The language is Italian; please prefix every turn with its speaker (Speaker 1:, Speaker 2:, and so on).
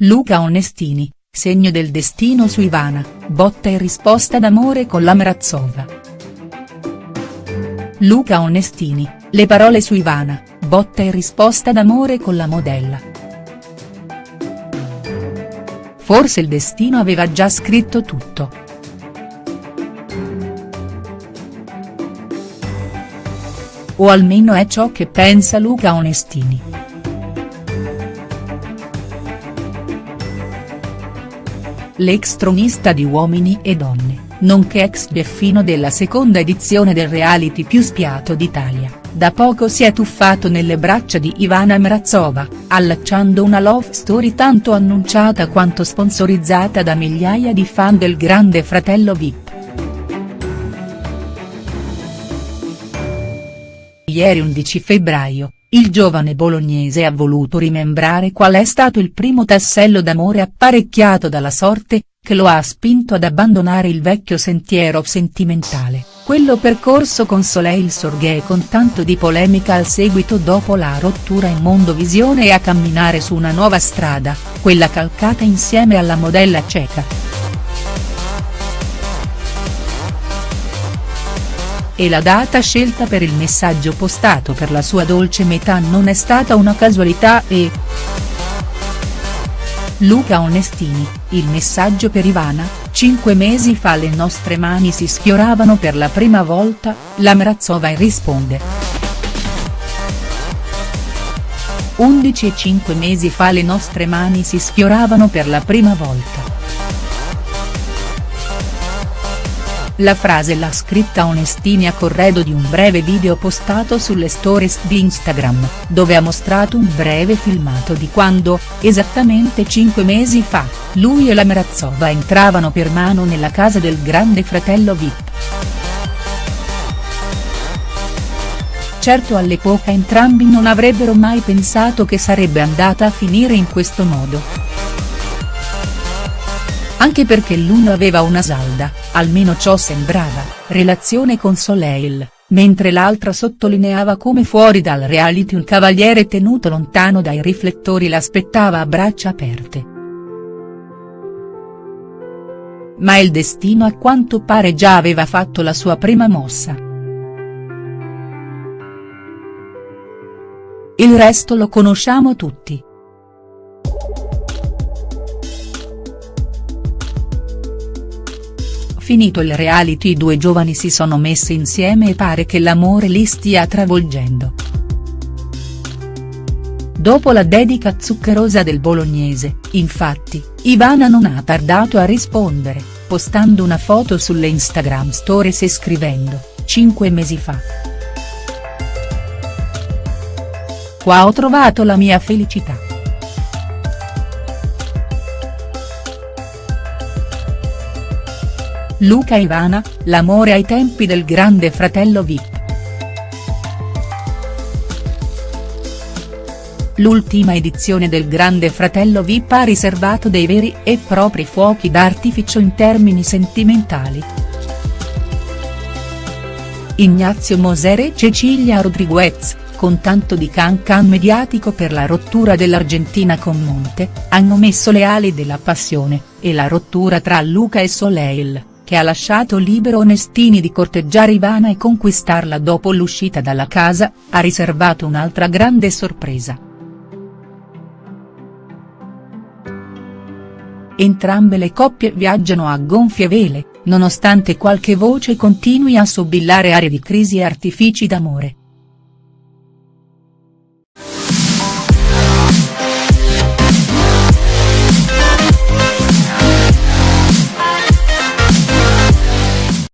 Speaker 1: Luca Onestini, segno del destino su Ivana, botta e risposta d'amore con la Mrazova. Luca Onestini, le parole su Ivana, botta e risposta d'amore con la modella. Forse il destino aveva già scritto tutto. O almeno è ciò che pensa Luca Onestini. L'ex tronista di Uomini e Donne, nonché ex beffino della seconda edizione del reality più spiato d'Italia, da poco si è tuffato nelle braccia di Ivana Mrazova, allacciando una love story tanto annunciata quanto sponsorizzata da migliaia di fan del grande fratello Vip. Ieri 11 febbraio, il giovane bolognese ha voluto rimembrare qual è stato il primo tassello d'amore apparecchiato dalla sorte, che lo ha spinto ad abbandonare il vecchio sentiero sentimentale, quello percorso con Soleil Sorghe con tanto di polemica al seguito dopo la rottura in Mondovisione e a camminare su una nuova strada, quella calcata insieme alla modella ceca. E la data scelta per il messaggio postato per la sua dolce metà non è stata una casualità e. Luca Onestini, il messaggio per Ivana, cinque mesi fa le nostre mani si sfioravano per la prima volta, la Mrazova risponde. 11 e 5 mesi fa le nostre mani si sfioravano per la prima volta. La frase l'ha scritta Onestini a corredo di un breve video postato sulle stories di Instagram, dove ha mostrato un breve filmato di quando, esattamente cinque mesi fa, lui e la Mrazova entravano per mano nella casa del grande fratello Vip. Certo all'epoca entrambi non avrebbero mai pensato che sarebbe andata a finire in questo modo anche perché l'uno aveva una salda, almeno ciò sembrava, relazione con Soleil, mentre l'altra sottolineava come fuori dal reality un cavaliere tenuto lontano dai riflettori l'aspettava a braccia aperte. Ma il destino a quanto pare già aveva fatto la sua prima mossa. Il resto lo conosciamo tutti. Finito il reality i due giovani si sono messi insieme e pare che l'amore li stia travolgendo. Dopo la dedica zuccherosa del bolognese, infatti, Ivana non ha tardato a rispondere, postando una foto sulle Instagram stories e scrivendo, cinque mesi fa. Qua ho trovato la mia felicità. Luca Ivana, l'amore ai tempi del grande fratello Vip. L'ultima edizione del Grande Fratello Vip ha riservato dei veri e propri fuochi d'artificio in termini sentimentali. Ignazio Moser e Cecilia Rodriguez, con tanto di can can mediatico per la rottura dell'Argentina con Monte, hanno messo le ali della passione, e la rottura tra Luca e Soleil che ha lasciato libero Onestini di corteggiare Ivana e conquistarla dopo l'uscita dalla casa, ha riservato un'altra grande sorpresa. Entrambe le coppie viaggiano a gonfie vele, nonostante qualche voce continui a sobillare aree di crisi e artifici d'amore.